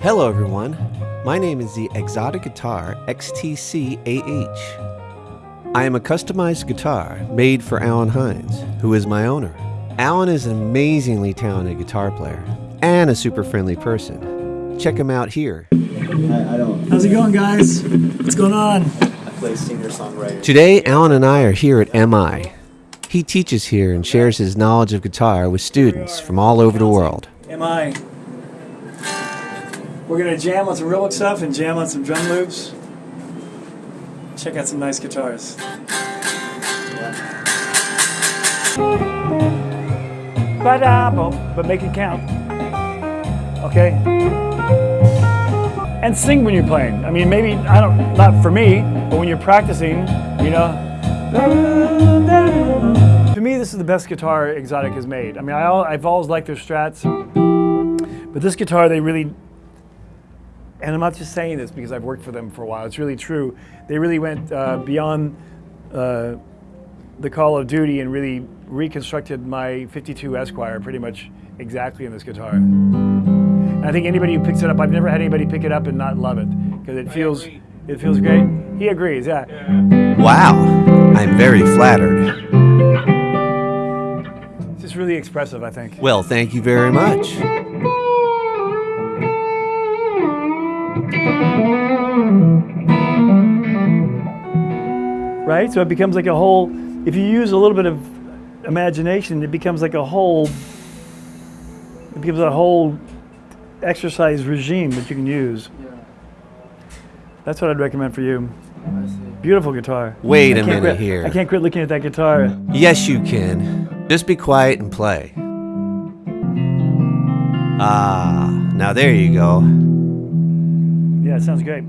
Hello, everyone. My name is the Exotic Guitar XTC AH. I am a customized guitar made for Alan Hines, who is my owner. Alan is an amazingly talented guitar player and a super friendly person. Check him out here. I, I don't. How's it going, guys? What's going on? I play singer songwriter. Today, Alan and I are here at MI. He teaches here and shares his knowledge of guitar with students from all over the world. Am I? We're gonna jam on some real stuff and jam on some drum loops. Check out some nice guitars. But, but make it count. Okay? And sing when you're playing. I mean, maybe, I don't, not for me, but when you're practicing, you know. To me, this is the best guitar Exotic has made. I mean, I, al- I've always liked their Strats, but this guitar, they really, and I'm not just saying this because I've worked for them for a while, it's really true. They really went uh, beyond uh, the call of duty and really reconstructed my 52 Esquire pretty much exactly in this guitar. And I think anybody who picks it up, I've never had anybody pick it up and not love it because it feels, it feels great. He agrees, yeah. Wow, I'm very flattered. It's really expressive, I think. Well, thank you very much. right? So it becomes like a whole, if you use a little bit of imagination, it becomes like a whole, it becomes a whole exercise regime that you can use. Yeah. That's what I'd recommend for you. Beautiful guitar. Wait a I can't minute quit- here. I can't quit looking at that guitar. Yes, you can. Just be quiet and play. Ah, now there you go. Yeah, it sounds great.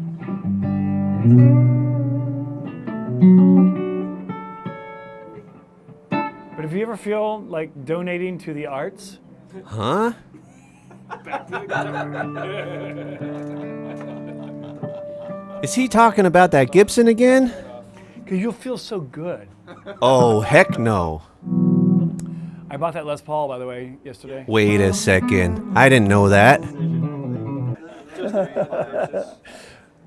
But if you ever feel like donating to the arts, Huh? Is he talking about that Gibson again? because you'll feel so good. Oh, heck no. I bought that Les Paul, by the way, yesterday. Wait a second. I didn't know that.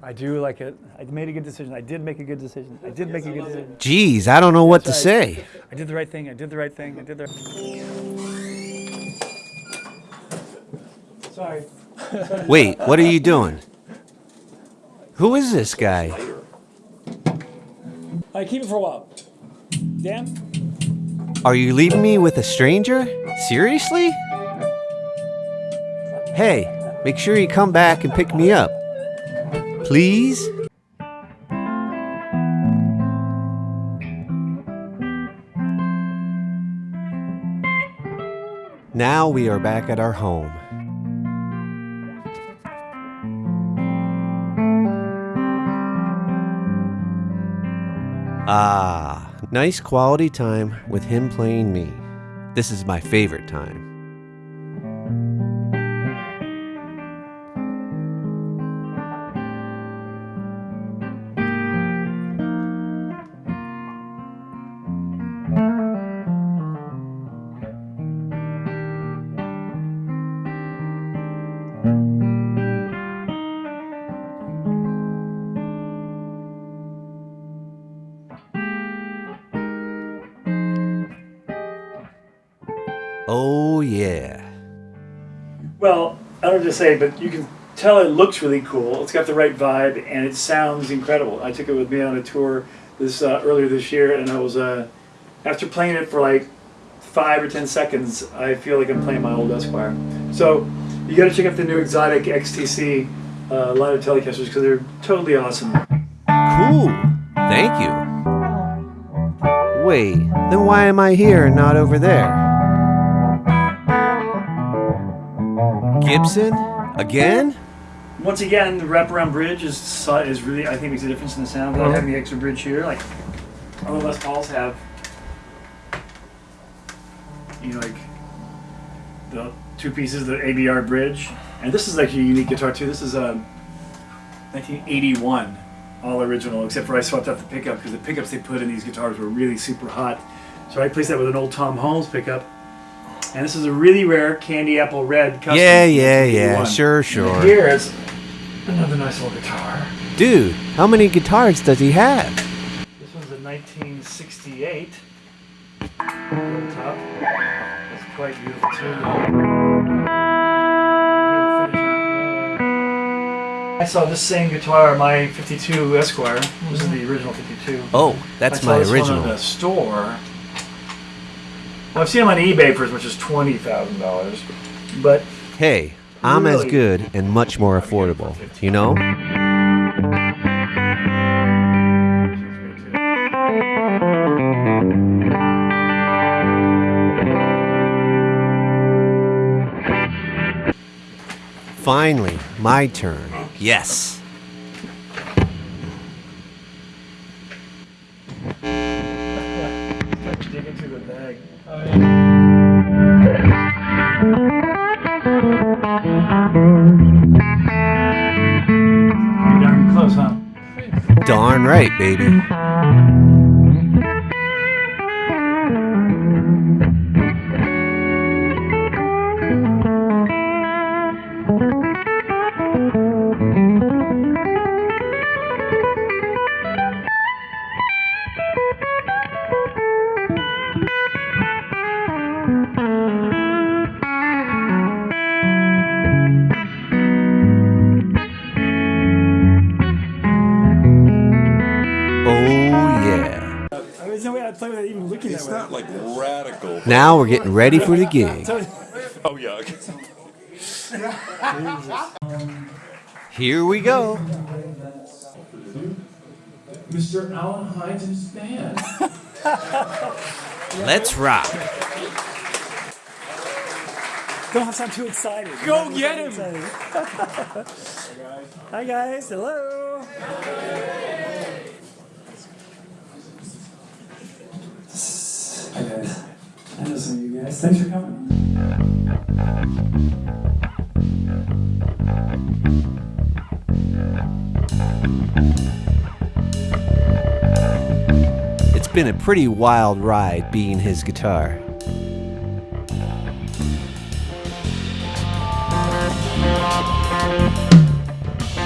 I do like it. I made a good decision. I did make a good decision. I did make a good decision. Geez, I don't know what to say. I did the right thing. I did the right thing. I did the. Right Sorry. Wait, what are you doing? Who is this guy? All right, keep it for a while. Dan? Are you leaving me with a stranger? Seriously? Hey, make sure you come back and pick me up. Please? Now we are back at our home. Ah, nice quality time with him playing me. This is my favorite time. Oh, yeah. Well, I don't know to say, but you can tell it looks really cool. It's got the right vibe, and it sounds incredible. I took it with me on a tour this uh, earlier this year, and I was uh, after playing it for like five or ten seconds, I feel like I'm playing my old Esquire. So you got to check out the new Exotic XTC uh, line of Telecasters because they're totally awesome. Cool. Thank you. Wait, then why am I here and not over there? Gibson? Again? Once again, the wraparound bridge is is really I think makes a difference in the sound. Without uh-huh. having the extra bridge here, like other Les Pauls have, you know, like the two pieces, the ABR bridge, and this is like a unique guitar too. This is um, a 1981, all original, except for I swapped out the pickup because the pickups they put in these guitars were really super hot. So I replaced that with an old Tom Holmes pickup, And this is a really rare candy apple red custom. Yeah, yeah, yeah. 81. Sure, sure. Here is another nice little guitar. Dude, how many guitars does he have? This one's a 1968. Top. It's quite beautiful too. Beautiful finish on it. I saw this same guitar, my 52 Esquire. This is mm-hmm. the original 52. Oh, that's I saw my this one original. at the store. I've seen them on eBay for as much as twenty thousand dollars, but Hey, I'm as good and much more affordable. You know? Finally, my turn. Yes. Bag. Darn close, huh? Darn right, baby. There's no way I'd play without even looking It's not like radical. Now we're getting ready for the gig. Oh yeah. Here we go. Mr. Alan Hines his band. Let's rock. Don't sound too excited. Go get him! Hi guys, hello. Hi guys. I know some of you guys. Thanks for coming. It's been a pretty wild ride being his guitar.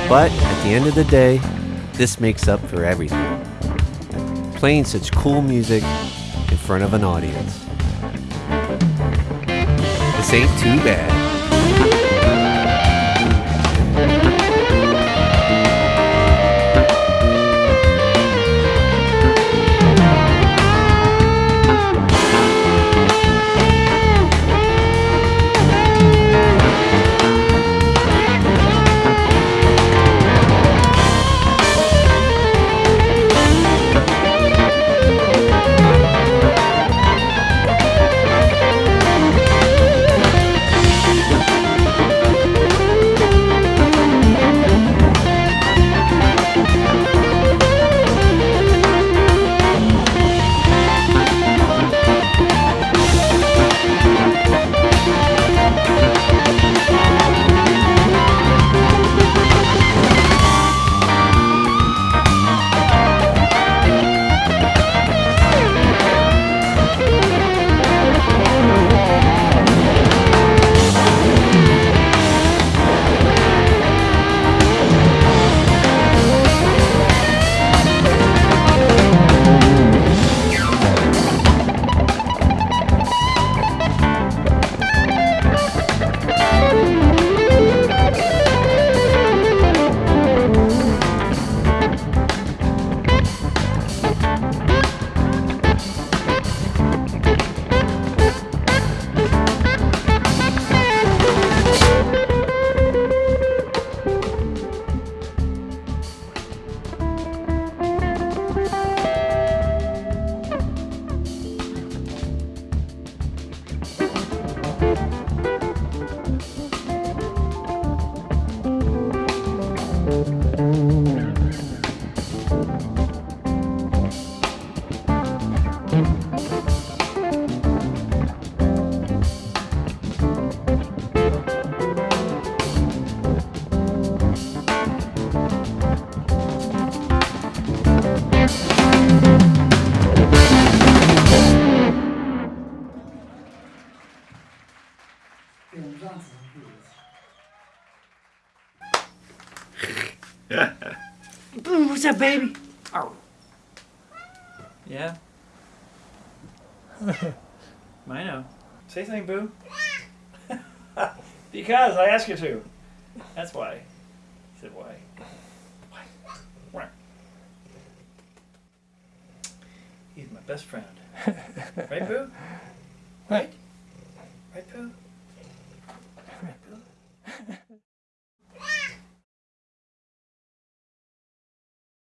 But at the end of the day, this makes up for everything. Playing such cool music in front of an audience. Ain't too bad. Boom, what's up, baby? Oh. Yeah? Mino. Say something, Boo. because I asked you to. That's why. He said, why? Why? He's my best friend. right, Boo? Right? Right, Boo?